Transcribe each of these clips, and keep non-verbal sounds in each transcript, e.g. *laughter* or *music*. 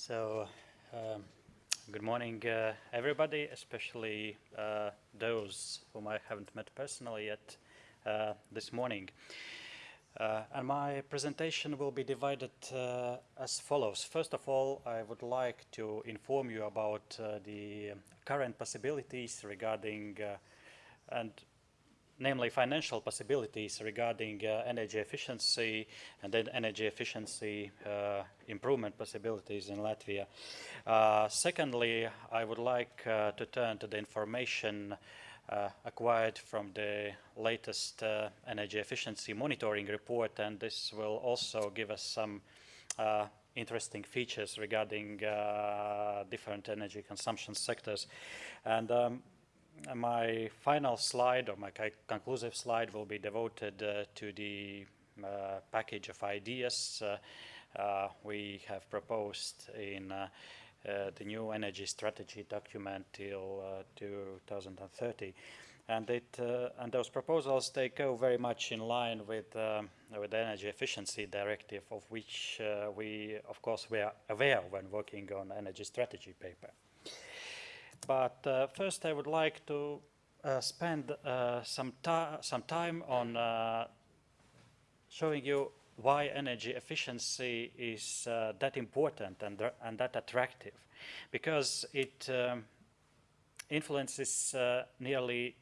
So, um, good morning, uh, everybody, especially uh, those whom I haven't met personally yet uh, this morning. Uh, and my presentation will be divided uh, as follows. First of all, I would like to inform you about uh, the current possibilities regarding and namely financial possibilities regarding uh, energy efficiency and then energy efficiency uh, improvement possibilities in Latvia. Uh, secondly, I would like uh, to turn to the information uh, acquired from the latest uh, energy efficiency monitoring report and this will also give us some interesting features regarding different energy consumption sectors. And um, my final slide or my conclusive slide will be devoted uh, to the uh, package of ideas uh, uh we have proposed in uh, the new energy strategy document till 2030 and it and those proposals they go very much in line with with the energy efficiency directive of which we of course were aware when working on energy strategy paper but uh, first I would like to uh, spend uh, some, some time on uh, showing you why energy efficiency is uh, that important and, and that attractive. Because it um, influences uh, nearly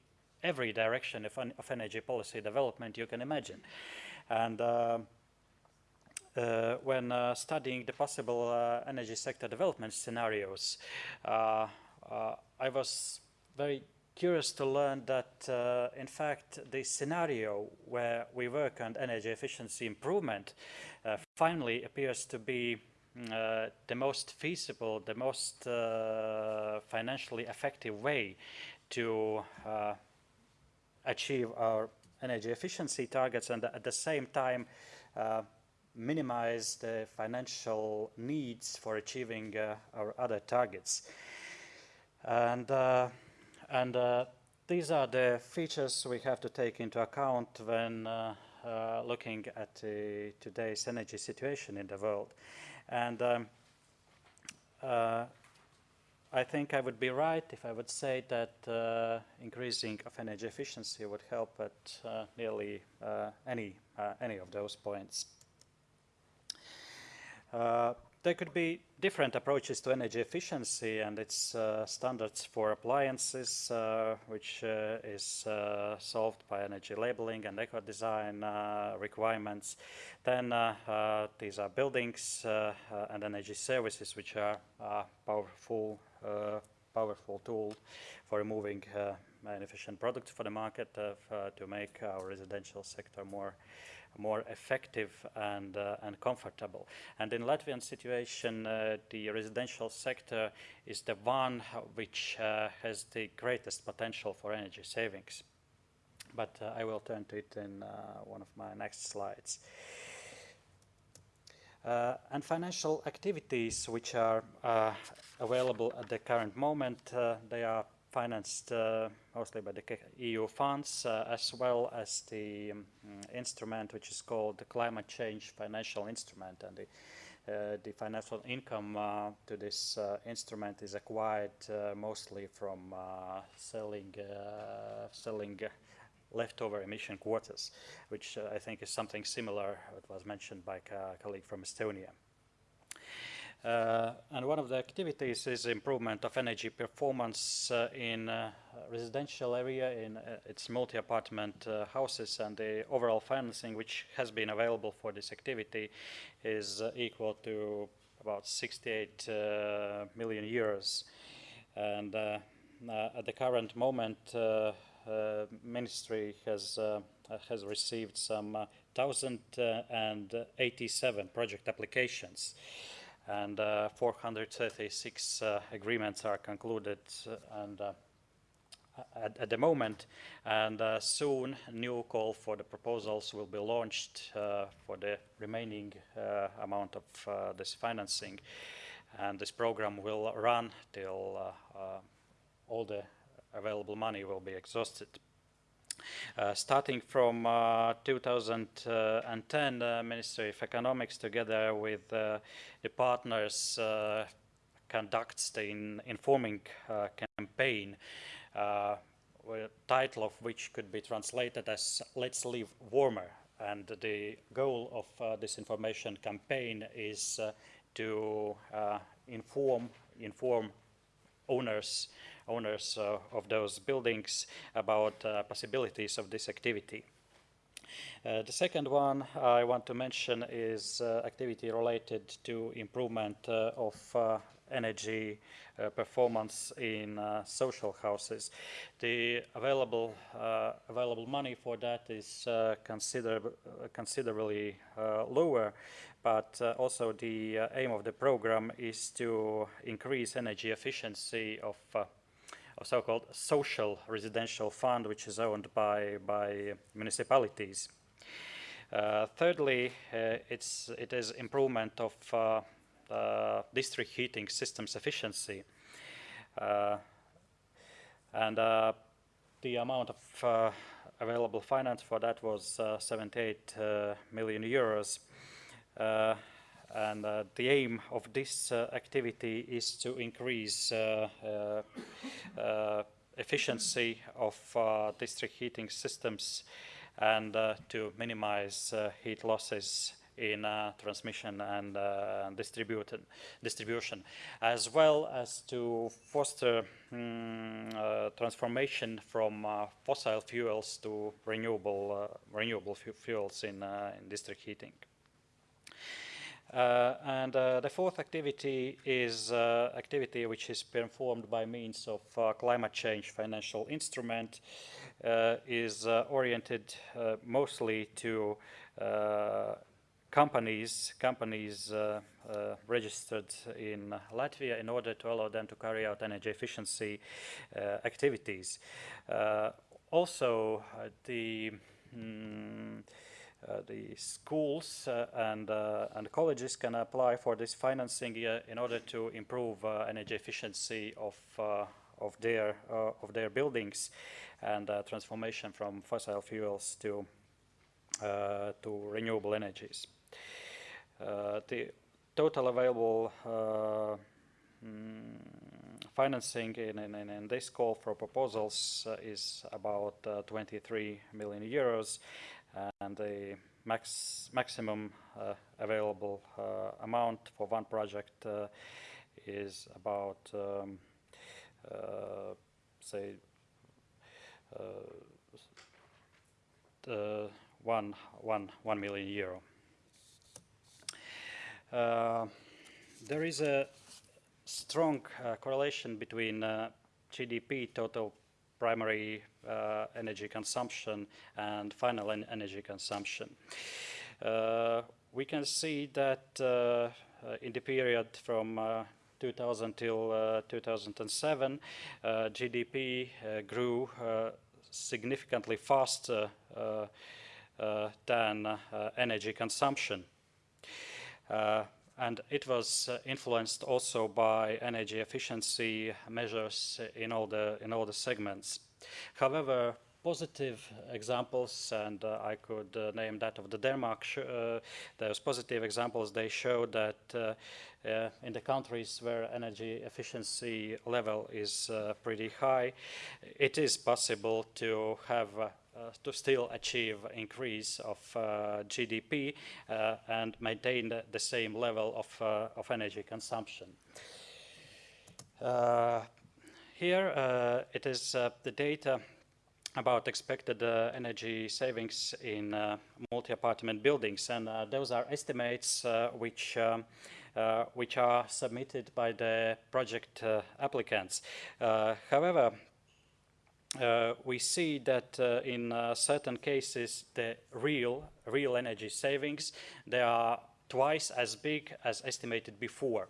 every direction of, of, energy policy development you can imagine. And when studying the possible energy sector development scenarios, uh, I was very curious to learn that, uh, in fact, the scenario where we work on energy efficiency improvement uh, finally appears to be uh, the most feasible, the most uh, financially effective way to uh, achieve our energy efficiency targets and at the same time minimize the financial needs for achieving our other targets. And, uh, and uh, these are the features we have to take into account when uh, uh looking at today's energy situation in the world. And um, uh, I think I would be right if I would say that uh, increasing of energy efficiency would help at nearly any, any of those points. There could be different approaches to energy efficiency and its uh, standards for appliances, uh, which uh, is uh, solved by energy labeling and eco-design uh, requirements. Then uh, these are buildings and energy services, which are a powerful, powerful tool for removing inefficient products for the market to make our residential sector more more effective and, uh, and comfortable. And in Latvian situation, uh, the residential sector is the one which uh, has the greatest potential for energy savings. But uh, I will turn to it in uh, one of my next slides. Uh, and financial activities which are available at the current moment, they are financed uh, mostly by the EU funds, uh, as well as the um, instrument which is called the Climate Change Financial Instrument. And the, uh, the financial income to this instrument is acquired mostly from selling, selling leftover emission quotas, which I think is something similar what was mentioned by a colleague from Estonia. Uh, and one of the activities is improvement of energy performance uh, in uh, residential area in uh, its multi-apartment uh, houses and the overall financing which has been available for this activity is uh, equal to about 68 million euros. And at the current moment, ministry has has received some 1,087 project applications and uh, 436 uh, agreements are concluded uh, and at, at, the moment and uh, soon new call for the proposals will be launched uh, for the remaining uh, amount of this financing and this program will run till all the available money will be exhausted. Uh, starting from uh, 2010, the Ministry of Economics, together with the partners, conducts the in informing campaign title of which could be translated as Let's Live Warmer. And the goal of uh, this information campaign is uh, to uh, inform, inform owners, owners uh, of those buildings about uh, possibilities of this activity. Uh, the second one I want to mention is activity related to improvement of energy uh, performance in uh, social houses. The available uh, available money for that is consider considerably lower, but also the aim of the program is to increase energy efficiency of a so-called social residential fund, which is owned by, by municipalities. Uh, thirdly, uh, it's, it is improvement of uh, uh, district heating systems efficiency. Uh, and uh, the amount of available finance for that was 78 million euros. And the aim of this activity is to increase efficiency of district heating systems and uh, to minimize uh, heat losses in uh, transmission and uh, distribution, as well as to foster um, uh, transformation from uh, fossil fuels to renewable, uh, renewable fuels in, uh, in district heating. Uh, and uh, the fourth activity is uh, activity which is performed by means of climate change financial instrument, is oriented mostly to companies companies uh, uh, registered in Latvia in order to allow them to carry out energy efficiency uh, activities. Uh, also, uh, the mm, Uh, the schools uh, and uh, and colleges can apply for this financing in order to improve energy efficiency of of their of their buildings and transformation from fossil fuels to to renewable energies. Uh, the total available uh, mm, financing in, in, in, this call for proposals uh, is about 23 million euros and the max maximum available amount for one project is about um, uh, say uh, one, one, one million euro. Uh, there is a strong uh, correlation between uh, GDP, total primary uh, energy consumption, and final en energy consumption. Uh, we can see that uh, uh in the period from uh, 2000 till uh, 2007, GDP grew significantly faster than energy consumption. Uh, and it was uh, influenced also by energy efficiency measures in all the in all the segments. However, positive examples, and uh, I could uh, name that of the Denmark. Uh, those positive examples they show that uh, in the countries where energy efficiency level is pretty high, it is possible to have uh, to still achieve increase of uh, GDP uh, and maintain the, the, same level of, of energy consumption. here it is the data about expected uh, energy savings in uh, multi-apartment buildings and uh, those are estimates which um, which are submitted by the project applicants. however, uh, we see that uh, in uh, certain cases the real real energy savings they are twice as big as estimated before.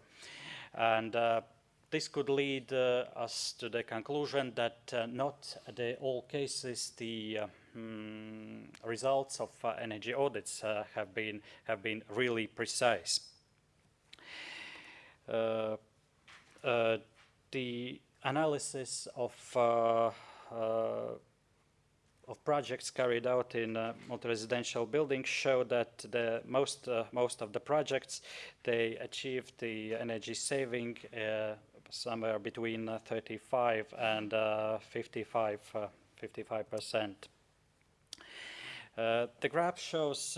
And uh, this could lead uh, us to the conclusion that uh, not the all cases the mm, results of energy audits have been have been really precise. The analysis of Uh, of projects carried out in uh, multi-residential buildings show that the most uh, most of the projects they achieved the energy saving uh, somewhere between uh, 35 and uh, 55 uh, 55 percent. Uh, the graph shows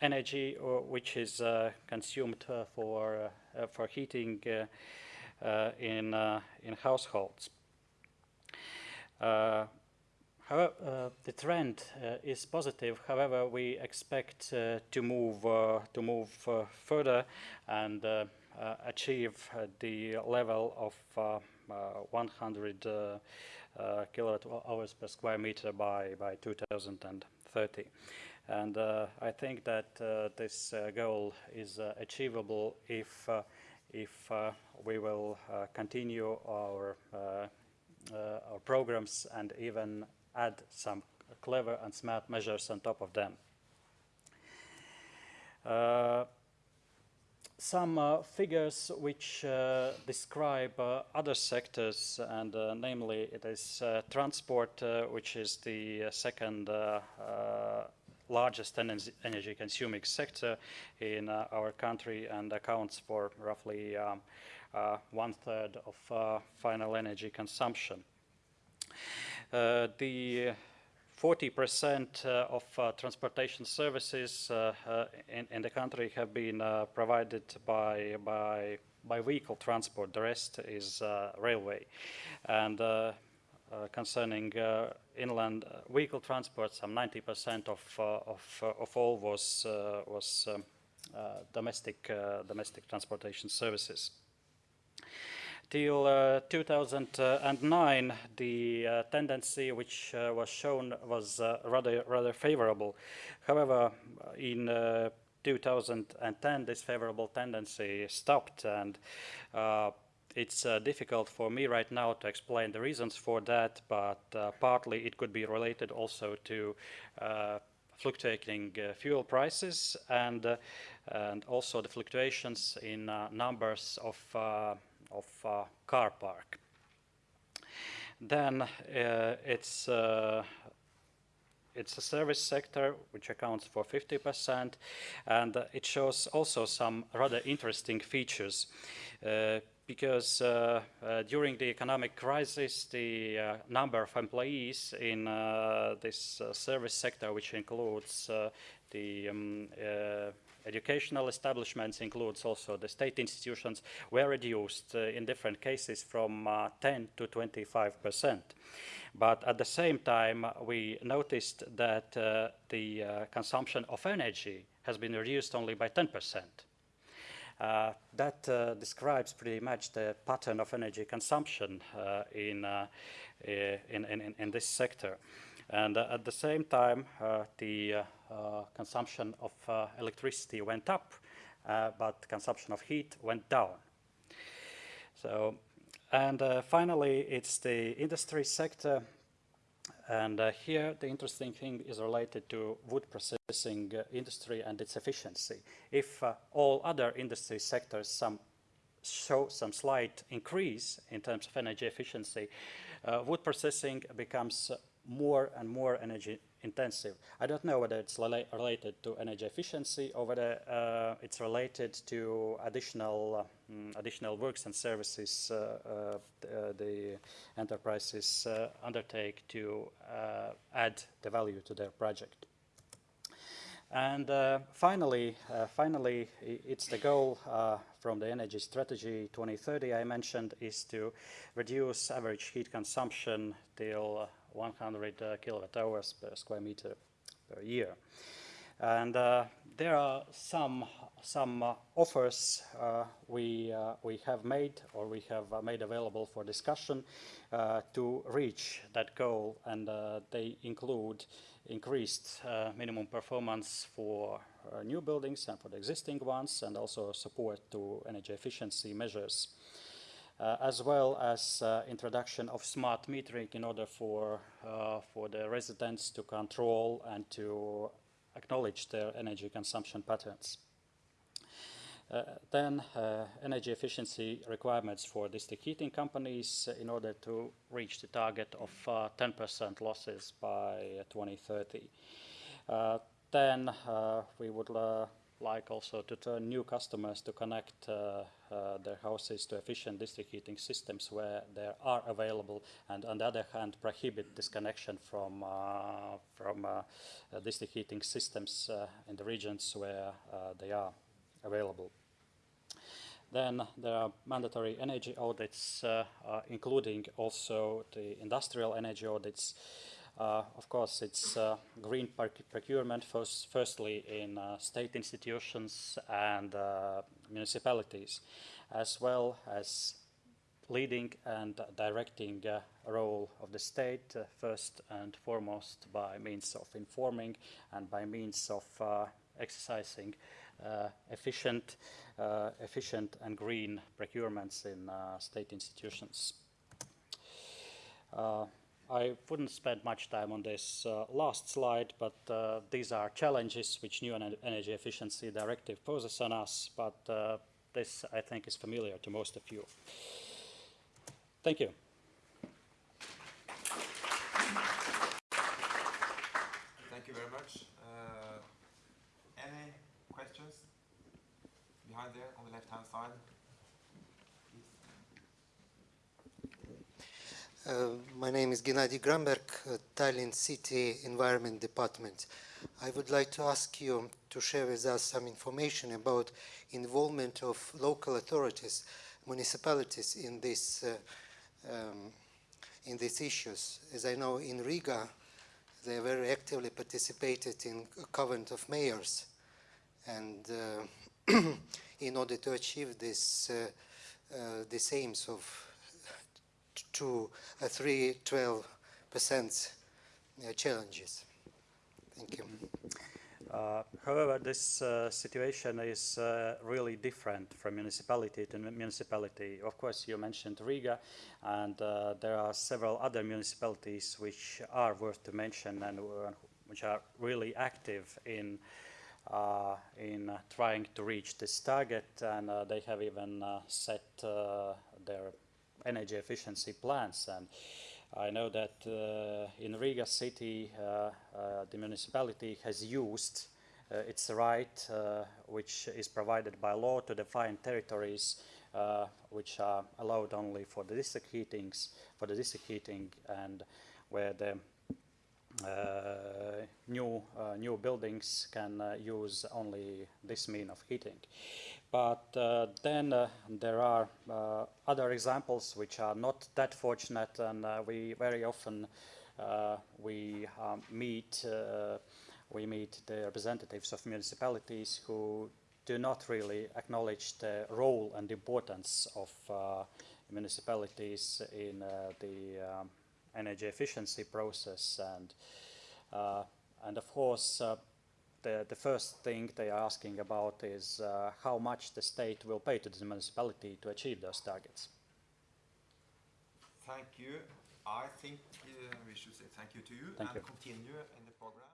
energy which is consumed for for heating in in households. Uh, however, uh, the trend uh, is positive. However, we expect to move to move further and achieve the level of 100 uh, kilowatt hours per square meter by, by 2030. And uh, I think that uh, this goal is achievable if, if we will continue our uh, our programs and even add some clever and smart measures on top of them. Uh, some uh, figures which uh, describe uh, other sectors and uh, namely it is transport which is the second largest energy consuming sector in our country and accounts for roughly um, uh, Uh, one third of uh, final energy consumption. Uh, the 40% uh, of uh, transportation services in, in, the country have been provided by, by, by vehicle transport. The rest is railway. And uh, concerning uh, inland vehicle transport, some 90% of, uh, of, of all was, was um, domestic, domestic transportation services. Till uh, 2009, the uh, tendency which uh, was shown was uh, rather rather favorable. However, in uh, 2010, this favorable tendency stopped, and uh, it's difficult for me right now to explain the reasons for that. But partly it could be related also to fluctuating fuel prices and and also the fluctuations in numbers of of uh, car park. Then uh, it's uh, it's a service sector which accounts for 50% and uh, it shows also some rather interesting features uh, because uh, during the economic crisis the number of employees in this service sector which includes the um, educational establishments includes also the state institutions were reduced uh, in different cases from uh, 10 to 25 percent. But at the same time, we noticed that uh, the uh, consumption of energy has been reduced only by 10 percent. Uh, that uh, describes pretty much the pattern of energy consumption in, in, in, in, this sector. And at the same time, the uh, consumption of uh, electricity went up, uh, but consumption of heat went down. So, and finally, it's the industry sector and uh, here the interesting thing is related to wood processing uh, industry and its efficiency. If uh, all other industry sectors some show some slight increase in terms of energy efficiency, wood processing becomes more and more energy intensive. I don't know whether it's related to energy efficiency or whether uh, it's related to additional uh, mm, additional works and services uh, uh the enterprises uh, undertake to uh, add the value to their project. And finally, finally, it's the goal from the energy strategy 2030 I mentioned is to reduce average heat consumption till 100 uh, kilowatt hours per square meter per year. And uh, there are some some offers uh, we we have made or we have made available for discussion to reach that goal, and they include increased minimum performance for new buildings and for the existing ones, and also support to energy efficiency measures as well as uh, introduction of smart metering in order for, uh, for the residents to control and to acknowledge their energy consumption patterns. Uh, then uh, energy efficiency requirements for district heating companies uh, in order to reach the target of 10% losses by 2030. then we would like also to turn new customers to connect uh, uh, their houses to efficient district heating systems where they are available and on the other hand prohibit disconnection from, uh, from district heating systems in the regions where they are available. Then there are mandatory energy audits, uh, uh, including also the industrial energy audits. Uh, of course, it's uh, green procurement first, firstly in uh, state institutions and uh, municipalities, as well as leading and directing role of the state first and foremost by means of informing and by means of exercising uh, efficient, uh, efficient and green procurements in uh, state institutions. I wouldn't spend much time on this uh, last slide, but uh, these are challenges which new energy efficiency directive poses on us, but uh, this I think is familiar to most of you. Thank you. Thank you very much. any questions? Behind there on the left-hand side. Uh, my name is Gennady Gramberg, uh, Tallinn City Environment Department. I would like to ask you to share with us some information about involvement of local authorities, municipalities in this uh, um, in these issues. As I know, in Riga, they very actively participated in a covenant of mayors, and uh, *clears throat* in order to achieve this, uh, these aims of to a 3 12 percent uh, challenges. Thank you. Uh, however, this uh, situation is uh, really different from municipality to municipality. Of course, you mentioned Riga, and uh, there are several other municipalities which are worth to mention and uh, which are really active in in trying to reach this target, and they have even set their energy efficiency plans. And I know that uh, in Riga city, uh, uh, the municipality has used its right, which is provided by law to define territories uh, which are allowed only for the district heatings, for the district heating, and where the uh, new uh, new buildings can use only this mean of heating. But uh, then uh, there are uh, other examples which are not that fortunate, and we very often we um, meet we meet the representatives of municipalities who do not really acknowledge the role and importance of uh, municipalities in uh, the um, energy efficiency process and uh, and of course the, the first thing they are asking about is uh, how much the state will pay to the municipality to achieve those targets. Thank you. I think uh, we should say thank you to you thank and you. continue in the program.